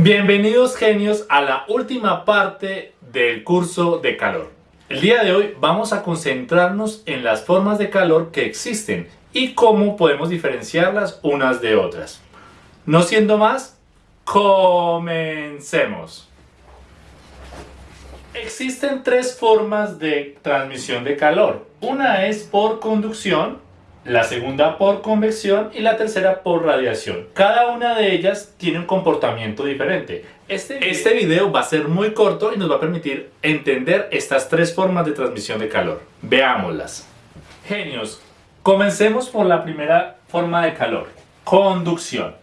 Bienvenidos genios a la última parte del curso de calor. El día de hoy vamos a concentrarnos en las formas de calor que existen y cómo podemos diferenciarlas unas de otras. No siendo más, comencemos. Existen tres formas de transmisión de calor. Una es por conducción, la segunda por convección y la tercera por radiación. Cada una de ellas tiene un comportamiento diferente. Este, este video va a ser muy corto y nos va a permitir entender estas tres formas de transmisión de calor. Veámoslas. Genios, comencemos por la primera forma de calor, conducción.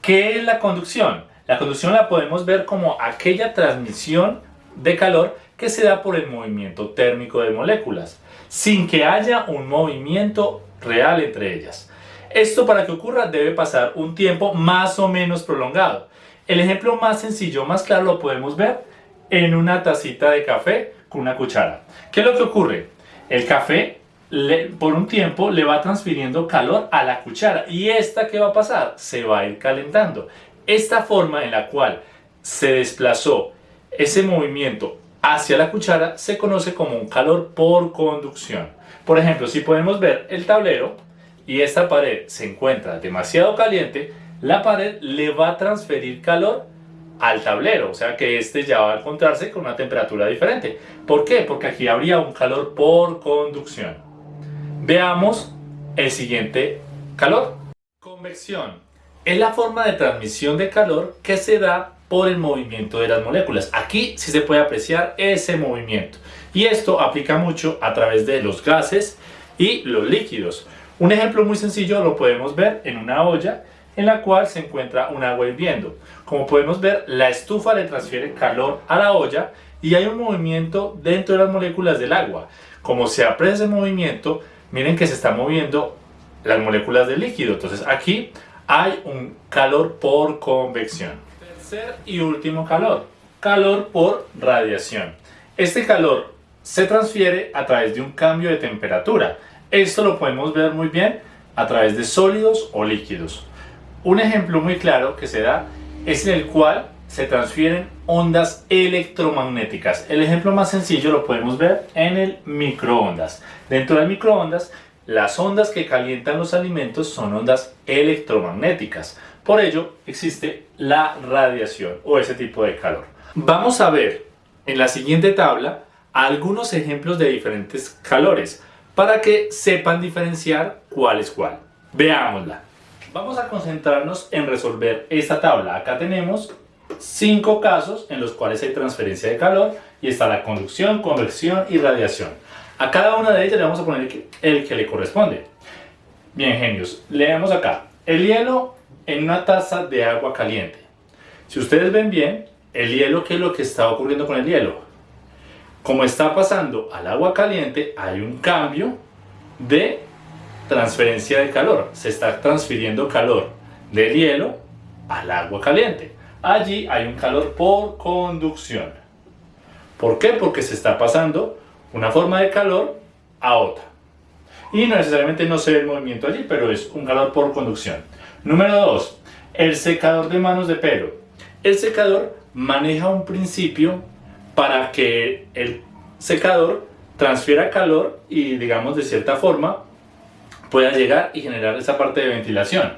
¿Qué es la conducción? La conducción la podemos ver como aquella transmisión de calor que se da por el movimiento térmico de moléculas, sin que haya un movimiento real entre ellas. Esto para que ocurra debe pasar un tiempo más o menos prolongado. El ejemplo más sencillo, más claro lo podemos ver en una tacita de café con una cuchara. ¿Qué es lo que ocurre? El café por un tiempo le va transfiriendo calor a la cuchara y esta ¿qué va a pasar? Se va a ir calentando. Esta forma en la cual se desplazó ese movimiento hacia la cuchara se conoce como un calor por conducción. Por ejemplo, si podemos ver el tablero y esta pared se encuentra demasiado caliente, la pared le va a transferir calor al tablero, o sea que este ya va a encontrarse con una temperatura diferente. ¿Por qué? Porque aquí habría un calor por conducción. Veamos el siguiente calor. Convección. Es la forma de transmisión de calor que se da por el movimiento de las moléculas. Aquí sí se puede apreciar ese movimiento. Y esto aplica mucho a través de los gases y los líquidos. Un ejemplo muy sencillo lo podemos ver en una olla en la cual se encuentra un agua hirviendo. Como podemos ver, la estufa le transfiere calor a la olla y hay un movimiento dentro de las moléculas del agua. Como se aprecia ese movimiento, miren que se están moviendo las moléculas del líquido. Entonces aquí hay un calor por convección y último calor, calor por radiación. Este calor se transfiere a través de un cambio de temperatura. Esto lo podemos ver muy bien a través de sólidos o líquidos. Un ejemplo muy claro que se da es en el cual se transfieren ondas electromagnéticas. El ejemplo más sencillo lo podemos ver en el microondas. Dentro del microondas, las ondas que calientan los alimentos son ondas electromagnéticas. Por ello existe la radiación o ese tipo de calor. Vamos a ver en la siguiente tabla algunos ejemplos de diferentes calores para que sepan diferenciar cuál es cuál. Veámosla. Vamos a concentrarnos en resolver esta tabla. Acá tenemos cinco casos en los cuales hay transferencia de calor y está la conducción, convección y radiación. A cada una de ellas le vamos a poner el que le corresponde. Bien, genios, leemos acá. El hielo en una taza de agua caliente. Si ustedes ven bien, el hielo, ¿qué es lo que está ocurriendo con el hielo? Como está pasando al agua caliente, hay un cambio de transferencia de calor. Se está transfiriendo calor del hielo al agua caliente. Allí hay un calor por conducción. ¿Por qué? Porque se está pasando una forma de calor a otra. Y no necesariamente no se ve el movimiento allí, pero es un calor por conducción. Número 2. El secador de manos de pelo. El secador maneja un principio para que el secador transfiera calor y digamos de cierta forma pueda llegar y generar esa parte de ventilación.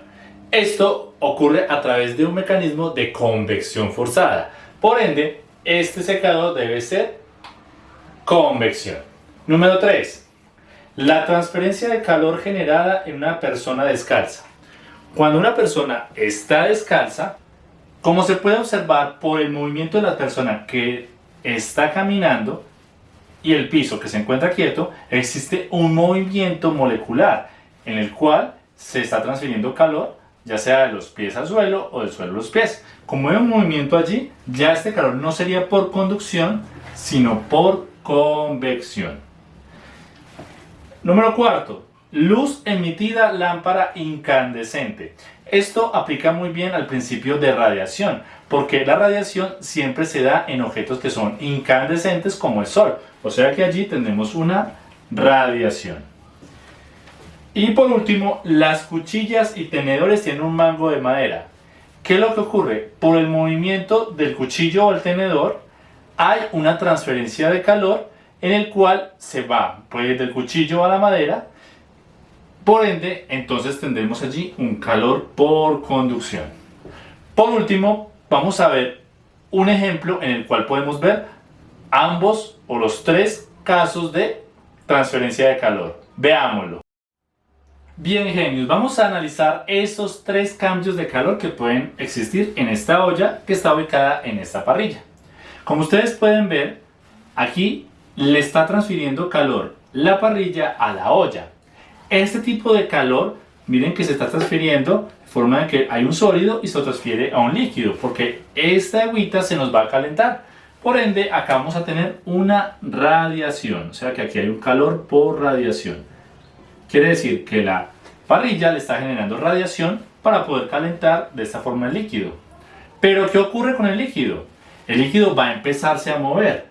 Esto ocurre a través de un mecanismo de convección forzada. Por ende, este secador debe ser convección. Número 3. La transferencia de calor generada en una persona descalza. Cuando una persona está descalza, como se puede observar por el movimiento de la persona que está caminando y el piso que se encuentra quieto, existe un movimiento molecular en el cual se está transfiriendo calor, ya sea de los pies al suelo o del suelo a los pies. Como hay un movimiento allí, ya este calor no sería por conducción, sino por convección. Número cuarto, Luz emitida lámpara incandescente. Esto aplica muy bien al principio de radiación, porque la radiación siempre se da en objetos que son incandescentes como el Sol. O sea que allí tenemos una radiación. Y por último, las cuchillas y tenedores tienen un mango de madera. ¿Qué es lo que ocurre? Por el movimiento del cuchillo o el tenedor hay una transferencia de calor en el cual se va pues, del cuchillo a la madera. Por ende, entonces tendremos allí un calor por conducción. Por último, vamos a ver un ejemplo en el cual podemos ver ambos o los tres casos de transferencia de calor. Veámoslo. Bien genios, vamos a analizar esos tres cambios de calor que pueden existir en esta olla que está ubicada en esta parrilla. Como ustedes pueden ver, aquí le está transfiriendo calor la parrilla a la olla. Este tipo de calor, miren que se está transfiriendo de forma de que hay un sólido y se transfiere a un líquido, porque esta agüita se nos va a calentar. Por ende, acá vamos a tener una radiación, o sea que aquí hay un calor por radiación. Quiere decir que la parrilla le está generando radiación para poder calentar de esta forma el líquido. Pero, ¿qué ocurre con el líquido? El líquido va a empezarse a mover.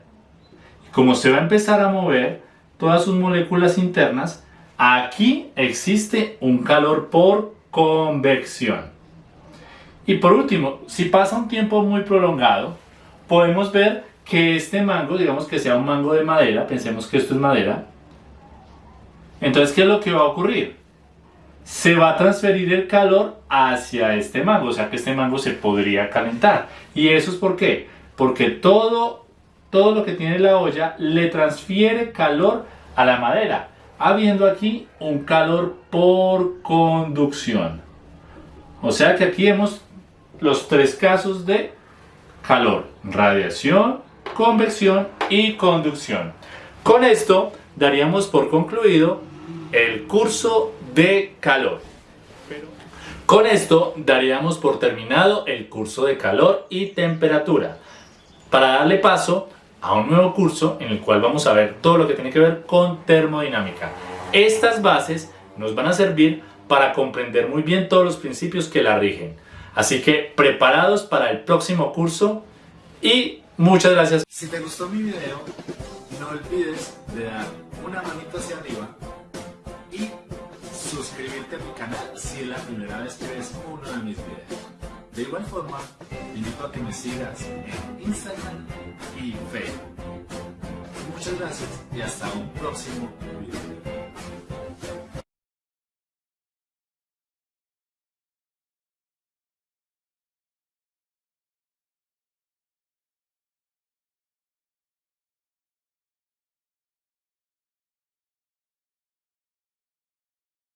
Como se va a empezar a mover todas sus moléculas internas, aquí existe un calor por convección. Y por último, si pasa un tiempo muy prolongado, podemos ver que este mango, digamos que sea un mango de madera, pensemos que esto es madera, entonces ¿qué es lo que va a ocurrir? Se va a transferir el calor hacia este mango, o sea que este mango se podría calentar. ¿Y eso es por qué? Porque todo, todo lo que tiene la olla le transfiere calor a la madera, habiendo aquí un calor por conducción. O sea que aquí vemos los tres casos de calor, radiación, convección y conducción. Con esto daríamos por concluido el curso de calor. Con esto daríamos por terminado el curso de calor y temperatura para darle paso a un nuevo curso en el cual vamos a ver todo lo que tiene que ver con termodinámica. Estas bases nos van a servir para comprender muy bien todos los principios que la rigen. Así que preparados para el próximo curso y muchas gracias. Si te gustó mi video, no olvides de dar una manita hacia arriba y suscribirte a mi canal si es la primera vez que ves uno de mis videos. De igual forma, invito a que me sigas en Instagram y Facebook. Muchas gracias y hasta un próximo video.